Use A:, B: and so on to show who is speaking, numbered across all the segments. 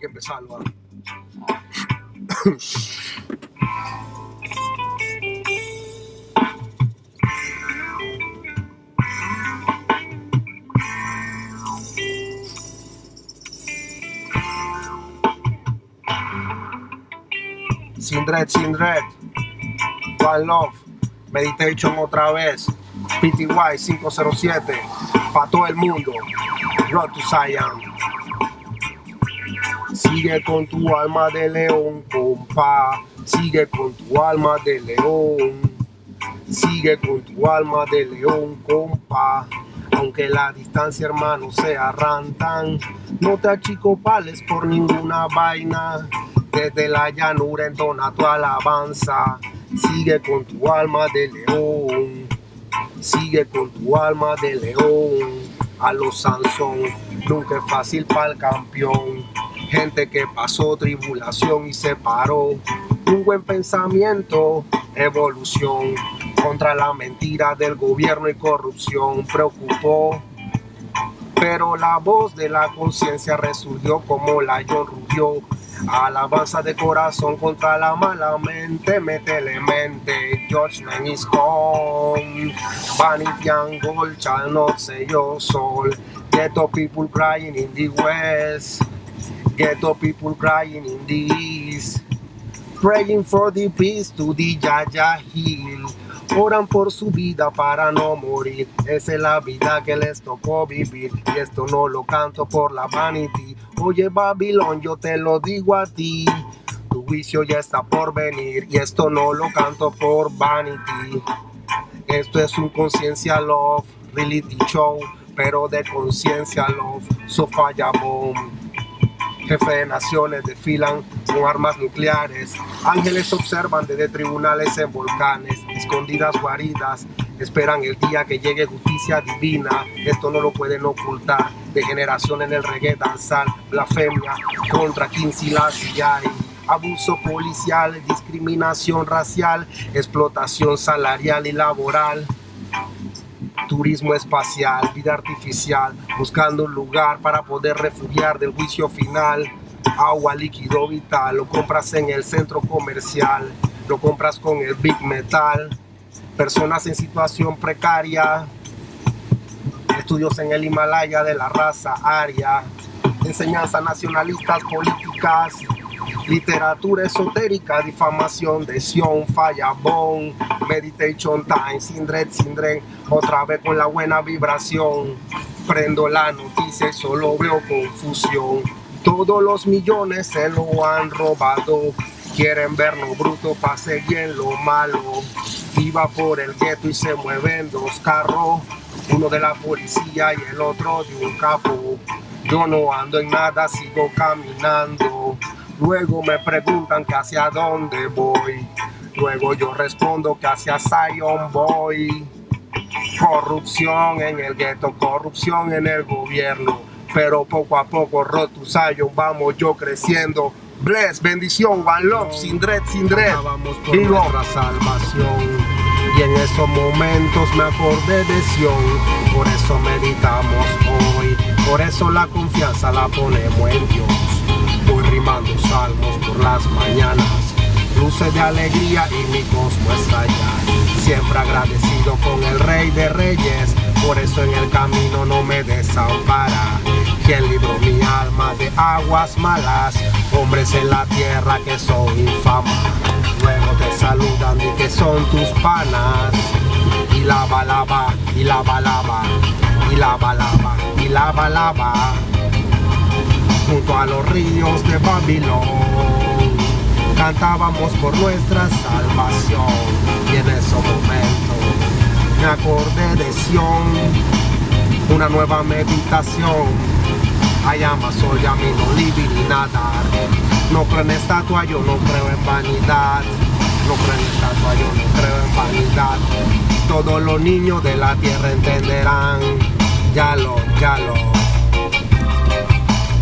A: que empezarlo. Sin Dread, Sin Dread, One Love, Meditation otra vez, PTY 507, para todo el mundo, Road to Zion. Sigue con tu alma de león, compa, sigue con tu alma de león, sigue con tu alma de león, compa. Aunque la distancia, hermano, sea rantan, no te achicopales por ninguna vaina desde la llanura entona tu alabanza. Sigue con tu alma de león. Sigue con tu alma de león. A los Sansón, nunca es fácil para el campeón. Gente que pasó tribulación y se paró. Un buen pensamiento, evolución. Contra la mentira del gobierno y corrupción. Preocupó pero la voz de la conciencia resurgió como la John Rubio Alabanza de corazón contra la mala mente, métele mente, judgment is gone. Vanity and gold shall not say your soul. People crying in the west, ghetto people crying in east. Praying for the peace to the Yaya Hill. Oran por su vida para no morir. Esa es la vida que les tocó vivir. Y esto no lo canto por la vanity. Oye, Babilón, yo te lo digo a ti. Tu juicio ya está por venir. Y esto no lo canto por vanity. Esto es un conciencia love, reality show, pero de conciencia love, so falla bomb jefe de naciones desfilan con armas nucleares, ángeles observan desde tribunales en volcanes, escondidas guaridas, esperan el día que llegue justicia divina, esto no lo pueden ocultar, degeneración en el reggae danzal, blasfemia contra quien hay abuso policial, discriminación racial, explotación salarial y laboral, turismo espacial, vida artificial, buscando un lugar para poder refugiar del juicio final, agua, líquido vital, lo compras en el centro comercial, lo compras con el Big Metal, personas en situación precaria, estudios en el Himalaya de la raza aria, enseñanzas nacionalistas políticas, literatura esotérica, difamación de Sion, Fallabón, Meditation Time, Sindred, Sindren, otra vez con la buena vibración. Prendo la noticia y solo veo confusión. Todos los millones se lo han robado. Quieren vernos bruto para seguir en lo malo. Iba por el gueto y se mueven dos carros. Uno de la policía y el otro de un capo. Yo no ando en nada, sigo caminando. Luego me preguntan que hacia dónde voy. Luego yo respondo que hacia Zion voy. Corrupción en el gueto, corrupción en el gobierno. Pero poco a poco, roto Zion, vamos yo creciendo. Bless, bendición, one love, sin dread, sin dread. Vamos por nuestra salvación. Y en esos momentos me acordé de Sion. Por eso meditamos hoy. Por eso la confianza la ponemos en Dios rimando salmos por las mañanas. Luces de alegría y mi cosmo allá. Siempre agradecido con el rey de reyes Por eso en el camino no me desampara. Quien libró mi alma de aguas malas Hombres en la tierra que son infama Luego te saludan y que son tus panas. Y la balaba, y la balaba, y la balaba, y la balaba junto a los ríos de Babilón. Cantábamos por nuestra salvación y en ese momento me acordé de Sion, una nueva meditación. Hay soy a mí no nadar. No creo en estatua, yo no creo en vanidad. No creo en estatua, yo no creo en vanidad. Todos los niños de la tierra entenderán. Ya lo, ya lo.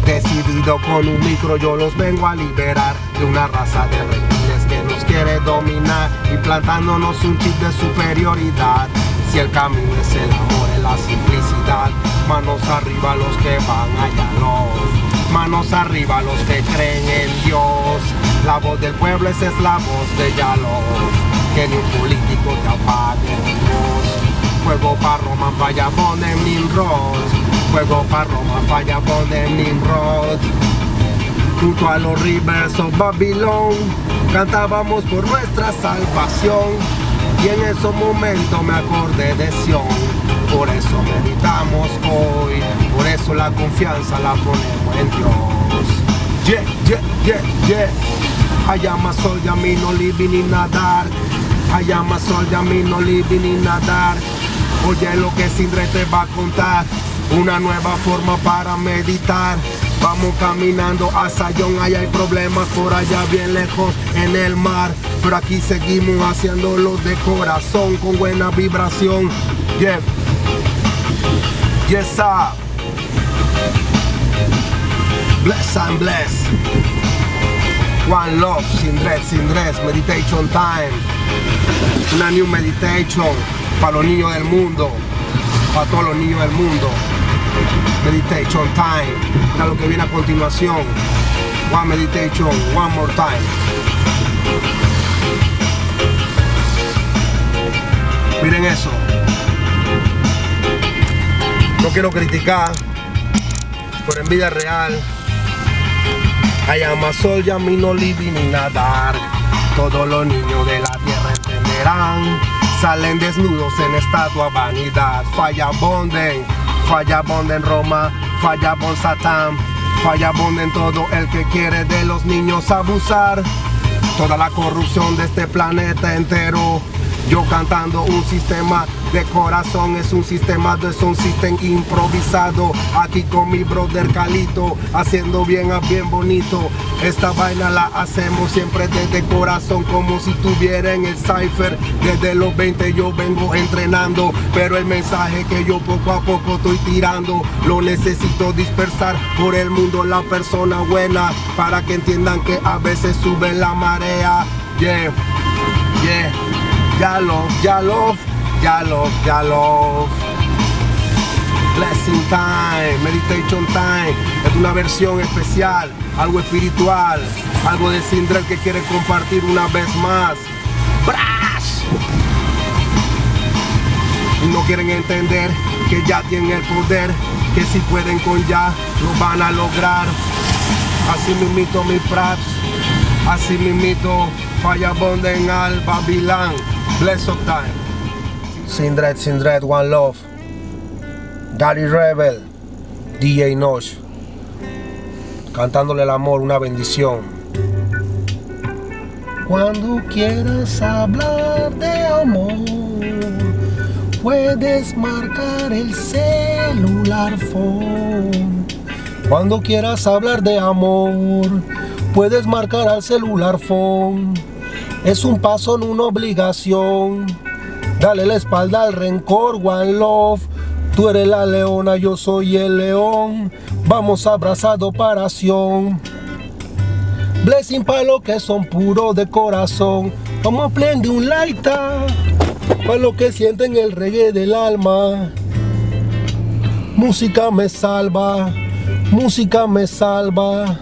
A: Decidido con un micro yo los vengo a liberar De una raza de reptiles que nos quiere dominar Y plantándonos un chip de superioridad Si el camino es el amor, es la simplicidad Manos arriba los que van allá los Manos arriba los que creen en Dios. La voz del pueblo es la voz de Yalo. Que ni un político te apague. Fuego para Roma, falla en Nimrod. Fuego para Roma, falla en Nimrod. Junto a los rivers of Babilón, cantábamos por nuestra salvación y en esos momentos me acordé de Sion. Por eso meditamos hoy, por eso la confianza la ponemos en Dios. Yeah, yeah, yeah, yeah. I am a soldier, me no living in a dark. I am a soldier, me no living in a dark. Oye lo que Sindre te va a contar, una nueva forma para meditar. Vamos caminando a Sayón, allá hay problemas por allá bien lejos en el mar. Pero aquí seguimos haciéndolo de corazón, con buena vibración. Yeah. Yes, sir. Bless and bless. One love, sin dress, sin dress, meditation time. Una new meditation para los niños del mundo, para todos los niños del mundo. Meditation time. Mira lo que viene a continuación. One meditation, one more time. Miren eso. No quiero criticar, pero en vida real, hay sol, ya mi no living ni nadar. Todos los niños de la tierra entenderán. Salen desnudos en estatua vanidad. Falla bonden, falla bonden Roma, falla bon Satán. Falla bonden todo el que quiere de los niños abusar. Toda la corrupción de este planeta entero yo cantando un sistema de corazón es un sistema de son sistema improvisado. Aquí con mi brother Calito haciendo bien a bien bonito. Esta vaina la hacemos siempre desde corazón como si tuviera en el cipher. Desde los 20 yo vengo entrenando pero el mensaje que yo poco a poco estoy tirando lo necesito dispersar por el mundo la persona buena para que entiendan que a veces sube la marea. Yeah yeah ya love, ya love, ya love, ya love. Blessing time, meditation time. Es una versión especial, algo espiritual, algo de Sindrel que quiere compartir una vez más. ¡Bras! Y no quieren entender que ya tienen el poder, que si pueden con ya, lo van a lograr. Así mito mi praps, así mito falla bonden al Babilán. Bless of Time. Sindred, Sindred, One Love. Daddy Rebel. DJ Nosh. Cantándole el amor, una bendición. Cuando quieras hablar de amor, puedes marcar el celular phone. Cuando quieras hablar de amor, puedes marcar al celular phone es un paso, en una obligación. Dale la espalda al rencor, one love. Tú eres la leona, yo soy el león. Vamos abrazado operación. Blessing para los que son puros de corazón. Vamos a prender un laita para los que sienten el reggae del alma. Música me salva, música me salva,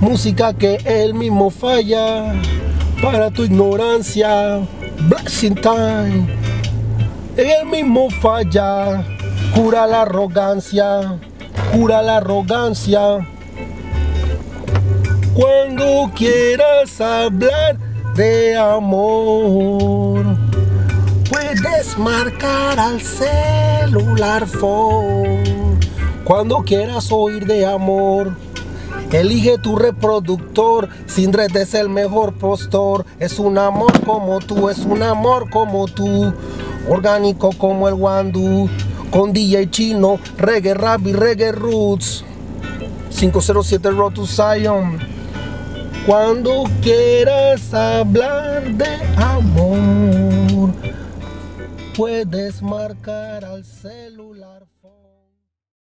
A: música que él mismo falla para tu ignorancia. Blessing time. El mismo falla. Cura la arrogancia. Cura la arrogancia. Cuando quieras hablar de amor, puedes marcar al celular phone. Cuando quieras oír de amor, Elige tu reproductor, sin red es el mejor postor. Es un amor como tú, es un amor como tú. Orgánico como el Wandu, con DJ chino, reggae rap y reggae roots. 507 Road to Zion. Cuando quieras hablar de amor, puedes marcar al celular.